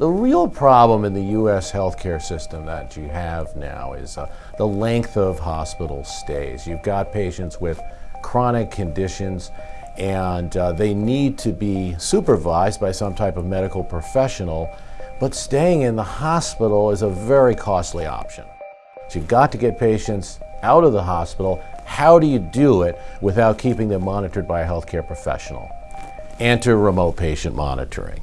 The real problem in the U.S. healthcare system that you have now is uh, the length of hospital stays. You've got patients with chronic conditions and uh, they need to be supervised by some type of medical professional, but staying in the hospital is a very costly option. So you've got to get patients out of the hospital. How do you do it without keeping them monitored by a healthcare professional? Enter remote patient monitoring.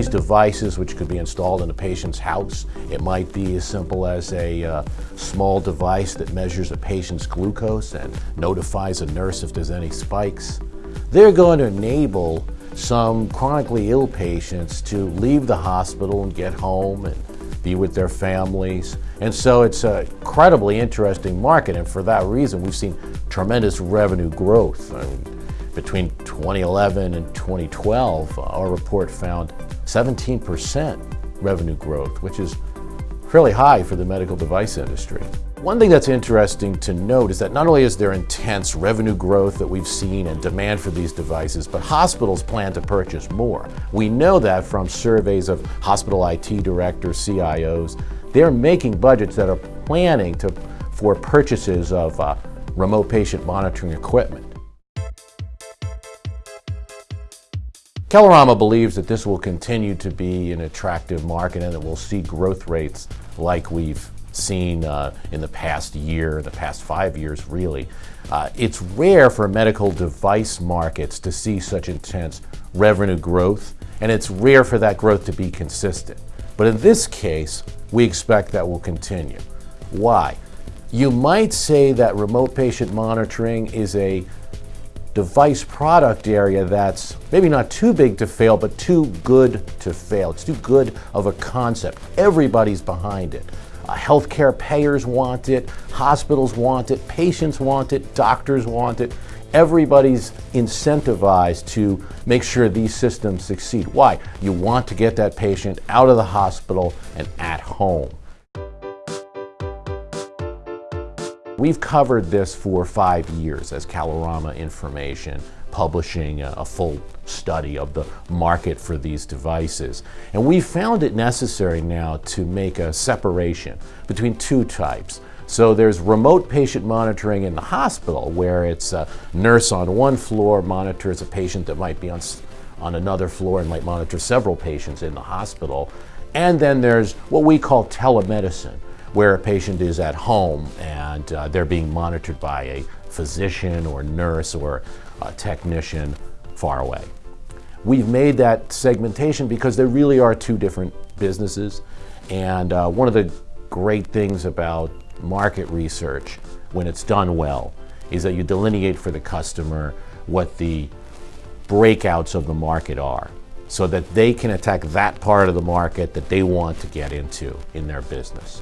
These devices, which could be installed in a patient's house, it might be as simple as a uh, small device that measures a patient's glucose and notifies a nurse if there's any spikes. They're going to enable some chronically ill patients to leave the hospital and get home and be with their families. And so it's a incredibly interesting market, and for that reason, we've seen tremendous revenue growth. I mean, between 2011 and 2012, our report found 17% revenue growth, which is fairly high for the medical device industry. One thing that's interesting to note is that not only is there intense revenue growth that we've seen and demand for these devices, but hospitals plan to purchase more. We know that from surveys of hospital IT directors, CIOs. They're making budgets that are planning to, for purchases of uh, remote patient monitoring equipment. Kalorama believes that this will continue to be an attractive market and that we'll see growth rates like we've seen uh, in the past year, the past five years really. Uh, it's rare for medical device markets to see such intense revenue growth and it's rare for that growth to be consistent. But in this case, we expect that will continue. Why? You might say that remote patient monitoring is a device product area that's maybe not too big to fail, but too good to fail. It's too good of a concept. Everybody's behind it. Uh, healthcare payers want it, hospitals want it, patients want it, doctors want it. Everybody's incentivized to make sure these systems succeed. Why? You want to get that patient out of the hospital and at home. We've covered this for five years as Kalorama Information, publishing a, a, full study of the market for these devices. And we found it necessary now to make a separation between two types. So there's remote patient monitoring in the hospital where it's a nurse on one floor monitors a patient that might be on, on another floor and might monitor several patients in the hospital. And then there's what we call telemedicine where a patient is at home and uh, they're being monitored by a physician or nurse or a technician far away. We've made that segmentation because there really are two different businesses. And uh, one of the great things about market research, when it's done well, is that you delineate for the customer what the breakouts of the market are so that they can attack that part of the market that they want to get into in their business.